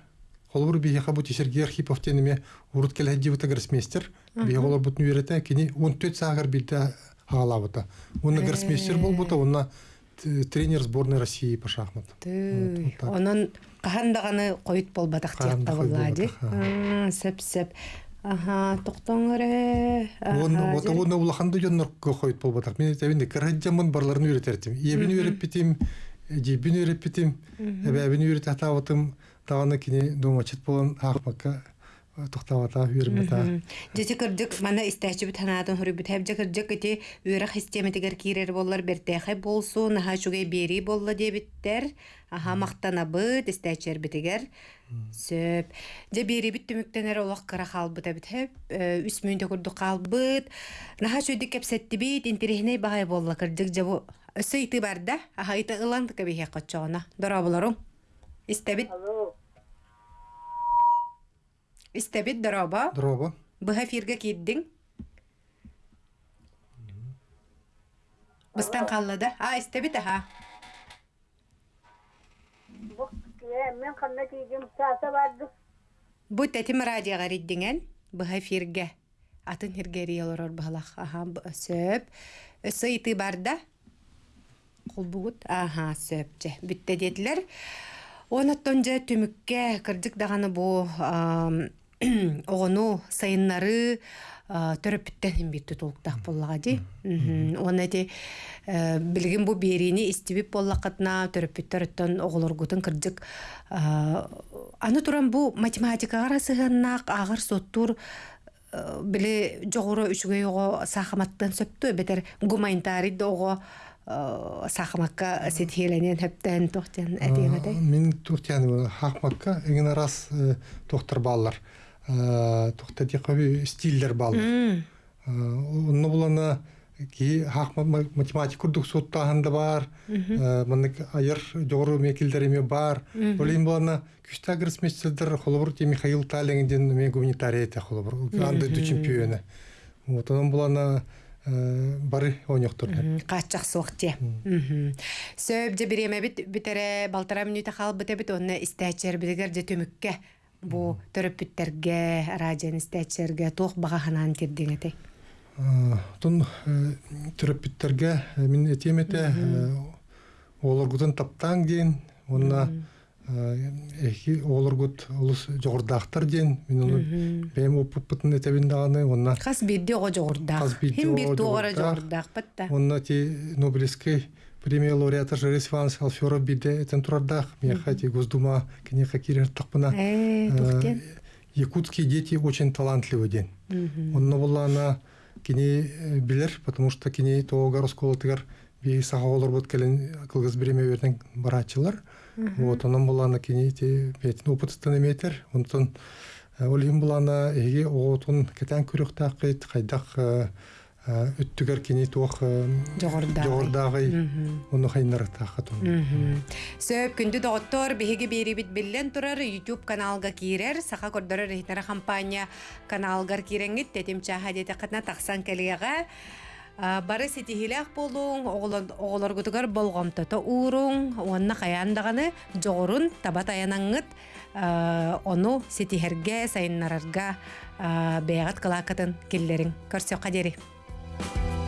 Холбур бияха бути Сергей Архипов тенеме урут келе дивута гроссмейстер. Бия холбур бутун кини 14 сагар билде хагалабыта. Уны гроссмейстер болбута, уна тренер сборной России по шахматам. Онон кахандаганы койут болбатак тиякта буллади. Сеп-сеп. Ага, тоқтоңыре. Он вот он улаханды жоннор койут болбатак. Мен тебинде кырыджамын барларын үйретертим. Ебин үйреп битим, жебин үйреп битим, эбебин үйрет атабытым. Тағаны кини думачыт болан хақмакка тухтавата үйрмета. Жети кырдык мана истәчи бит ханатын хөрү бит хәп жакырдык ити үйрәк системетигер кирер боллар бертәхай болсун ха шугай бери болла дебиттер. Аха мактана бит истәчер битигер. Сөп. Же бери бит түмүктенер олак кара халбыт бит хәп үс мөндө курдук калбыт. Наха шуйдык кепсетти бит интерехне багай болла кырдык же бу Сөйті барда, аха иті ылан кәбихе қачуғына. Дора боларым. Истебит. Истебит дороба. Дроба. Быха фирге киддиң. Быстан қаллады. А, истебит аха. Мен қанна тейдім саса барды. Бу тәтим радиоға риддиңен. Быха фирге. Атын хиргери олорор бахалақ. Аха, сөп. Өсі иті барда. Қол бұғыт. Аха, сөп. Бүтті деділер. Онаттон же түмікке кырдык дағаны бу огону сайыннары төрөп бүттени толта д онти билгин бу берини истибип болакатна төрөп оголоргутун оголоргн аны туран бу математикага расыгана агыр соттур э, биле жогору үчүгөй ого сахаматн сөптү бетер гуманитарий ого э, сахмааотрбалар Тухта дикаби стиллер баллар. Онны булана ки хакма математик курдук суттаһында бар. Мынык айыр жогору мекилдереме бар. Олин булана күстә гросмейстердер холобур те Михаил Таллингден мен гуманитарий те холобур. Анды ду чемпионы. Вот он булана бары оньоктор. каачак суохте сөп же биреме бит битере балтара мүнүтэ хал бите бит онна истээчер билигер же төмүкке бу төрөппүттерге радион истээчерге туох бага ханан кирдиңете Тон терапевттерге мен этемете олоргутун таптаң дейін, онна эхи олоргут олус жогордактар дейін, мен оны бэм опуппутун этебин даганы, онна хас бирди ого бирди хим бир туогара жогурдаак. жогурдаак батта онна ти Нобелевский премия лауреата Жарис Иванович Алферов биде этен турардах, меха ти Госдума кенеха кирер тақпына. э тухтен Якутские дети очень талантливый день. Онно була она кини э, билер, потому что кини тоогар осколотыгар би саха олор бут келен кылгыз биреме берден барачылар. Вот онон була она кини те бетин опытыстан эметер. Онтон олим була она эге оотун кетен күрөк такыт кайдак өттүгер кини туох Жогордагы. жогордагы ону хайнар тахатун. сөп күндү доғыттор биһиги биирибит биллен турар YouTube каналга киирер саха кордорор рихтара компания каналгар киренгит тетим чаха дете кытна тахсан келияга А, бары ситихилях болуң оголоргутугар болгомтото уурун уонна каяндаганы жогорун табат аянаңыт ону ситихерге сайыннарарга бэягат кылаакатын киллерин көрсөка дери Thank you.